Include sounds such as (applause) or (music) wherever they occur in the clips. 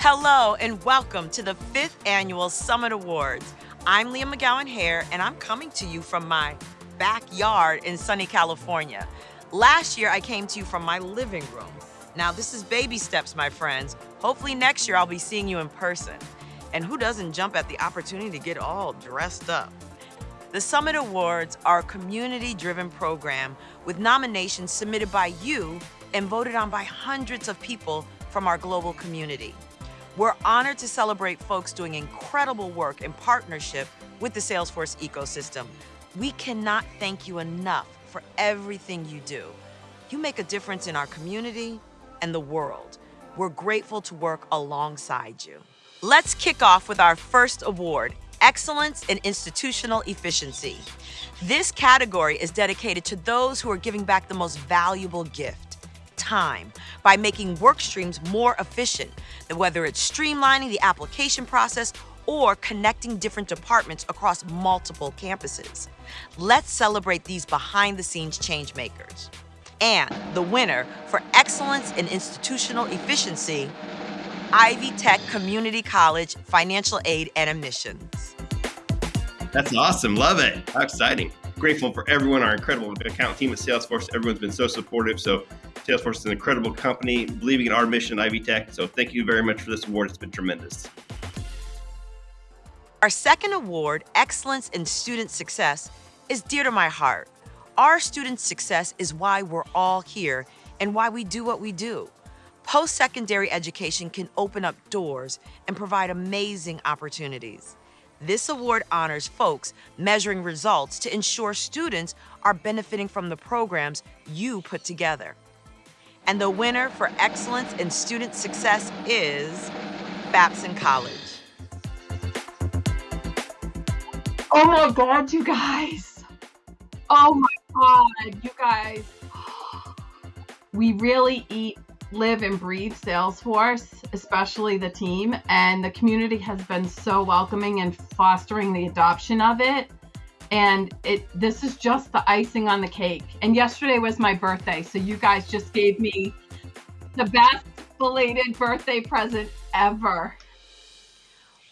Hello and welcome to the fifth annual Summit Awards. I'm Leah McGowan Hare and I'm coming to you from my backyard in sunny California. Last year I came to you from my living room. Now this is baby steps, my friends. Hopefully next year I'll be seeing you in person. And who doesn't jump at the opportunity to get all dressed up? The Summit Awards are a community-driven program with nominations submitted by you and voted on by hundreds of people from our global community. We're honored to celebrate folks doing incredible work in partnership with the Salesforce ecosystem. We cannot thank you enough for everything you do. You make a difference in our community and the world. We're grateful to work alongside you. Let's kick off with our first award, Excellence in Institutional Efficiency. This category is dedicated to those who are giving back the most valuable gift time by making work streams more efficient, whether it's streamlining the application process or connecting different departments across multiple campuses. Let's celebrate these behind-the-scenes change makers. And the winner for excellence in institutional efficiency, Ivy Tech Community College Financial Aid and Admissions. That's awesome. Love it. How exciting. Grateful for everyone, our incredible account team at Salesforce. Everyone's been so supportive. So Salesforce is an incredible company, believing in our mission, Ivy Tech. So thank you very much for this award. It's been tremendous. Our second award, Excellence in Student Success, is dear to my heart. Our student success is why we're all here and why we do what we do. Post-secondary education can open up doors and provide amazing opportunities. This award honors folks measuring results to ensure students are benefiting from the programs you put together. And the winner for excellence in student success is Babson College. Oh my God, you guys. Oh my God, you guys. (gasps) We really eat live and breathe Salesforce, especially the team, and the community has been so welcoming and fostering the adoption of it. And it this is just the icing on the cake. And yesterday was my birthday, so you guys just gave me the best belated birthday present ever.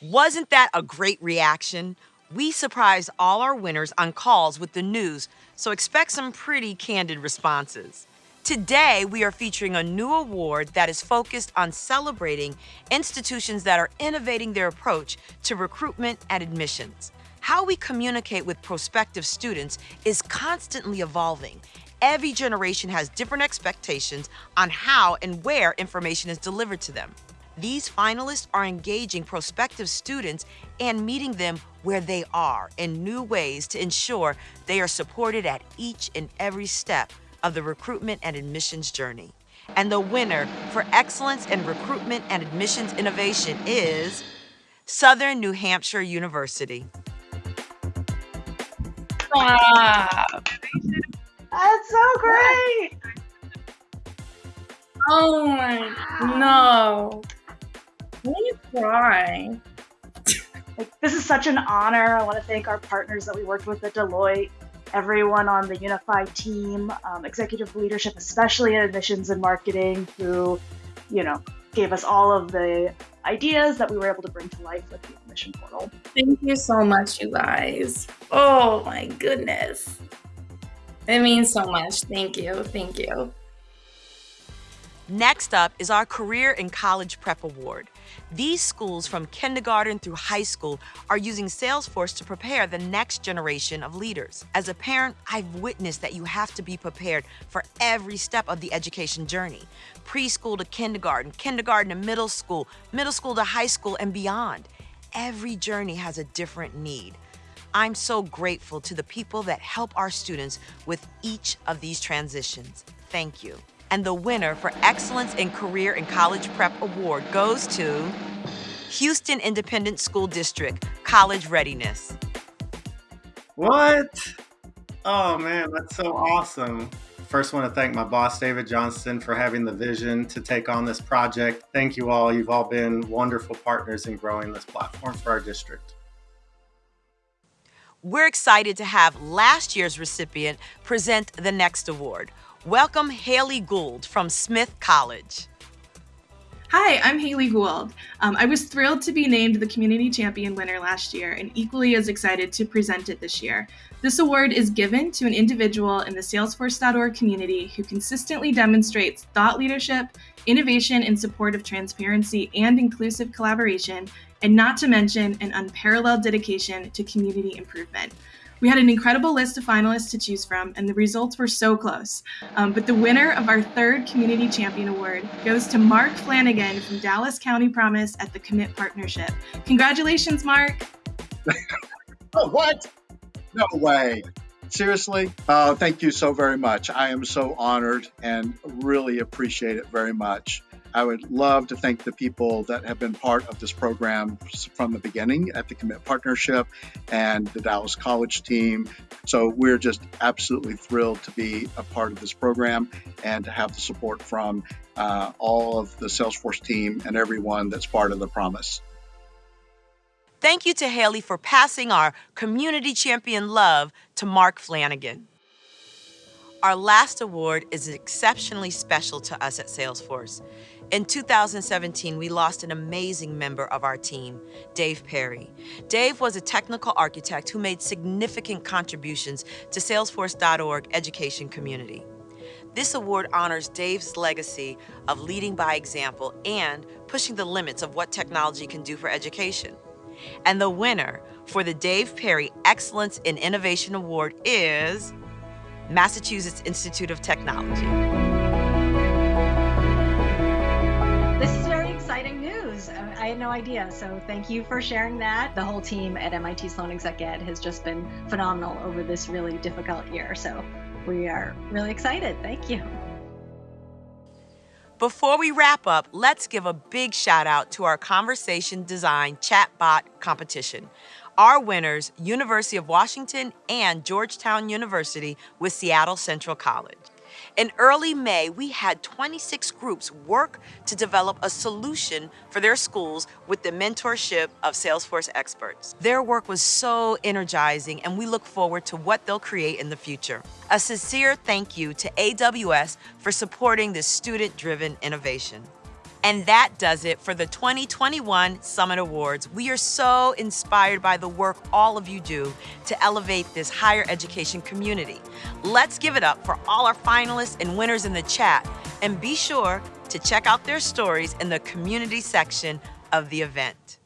Wasn't that a great reaction? We surprised all our winners on calls with the news, so expect some pretty candid responses. Today, we are featuring a new award that is focused on celebrating institutions that are innovating their approach to recruitment and admissions. How we communicate with prospective students is constantly evolving. Every generation has different expectations on how and where information is delivered to them. These finalists are engaging prospective students and meeting them where they are in new ways to ensure they are supported at each and every step of the recruitment and admissions journey. And the winner for excellence in recruitment and admissions innovation is Southern New Hampshire University. Wow. That's so great. Oh my, no. Let me cry. Like, this is such an honor. I want to thank our partners that we worked with at Deloitte everyone on the unified team, um, executive leadership, especially in admissions and marketing, who, you know, gave us all of the ideas that we were able to bring to life with the admission portal. Thank you so much, you guys. Oh my goodness. It means so much. Thank you. Thank you. Next up is our Career and College Prep Award. These schools from kindergarten through high school are using Salesforce to prepare the next generation of leaders. As a parent, I've witnessed that you have to be prepared for every step of the education journey. Preschool to kindergarten, kindergarten to middle school, middle school to high school and beyond. Every journey has a different need. I'm so grateful to the people that help our students with each of these transitions. Thank you. And the winner for Excellence in Career and College Prep Award goes to Houston Independent School District, College Readiness. What? Oh man, that's so awesome. First, I want to thank my boss, David Johnston, for having the vision to take on this project. Thank you all. You've all been wonderful partners in growing this platform for our district. We're excited to have last year's recipient present the next award. Welcome Haley Gould from Smith College. Hi, I'm Haley Gould. Um, I was thrilled to be named the Community Champion winner last year and equally as excited to present it this year. This award is given to an individual in the Salesforce.org community who consistently demonstrates thought leadership, innovation in support of transparency and inclusive collaboration, and not to mention an unparalleled dedication to community improvement. We had an incredible list of finalists to choose from, and the results were so close. Um, but the winner of our third Community Champion Award goes to Mark Flanagan from Dallas County Promise at the Commit Partnership. Congratulations, Mark! (laughs) oh, what? No way. Seriously? Uh, thank you so very much. I am so honored and really appreciate it very much. I would love to thank the people that have been part of this program from the beginning at the Commit Partnership and the Dallas College team. So we're just absolutely thrilled to be a part of this program and to have the support from uh, all of the Salesforce team and everyone that's part of the promise. Thank you to Haley for passing our community champion love to Mark Flanagan. Our last award is exceptionally special to us at Salesforce. In 2017, we lost an amazing member of our team, Dave Perry. Dave was a technical architect who made significant contributions to Salesforce.org education community. This award honors Dave's legacy of leading by example and pushing the limits of what technology can do for education. And the winner for the Dave Perry Excellence in Innovation Award is Massachusetts Institute of Technology. I had no idea. So thank you for sharing that. The whole team at MIT Sloan Exec Ed has just been phenomenal over this really difficult year. So we are really excited. Thank you. Before we wrap up, let's give a big shout out to our conversation design chatbot competition. Our winners, University of Washington and Georgetown University with Seattle Central College. In early May, we had 26 groups work to develop a solution for their schools with the mentorship of Salesforce experts. Their work was so energizing, and we look forward to what they'll create in the future. A sincere thank you to AWS for supporting this student-driven innovation. And that does it for the 2021 Summit Awards. We are so inspired by the work all of you do to elevate this higher education community. Let's give it up for all our finalists and winners in the chat, and be sure to check out their stories in the community section of the event.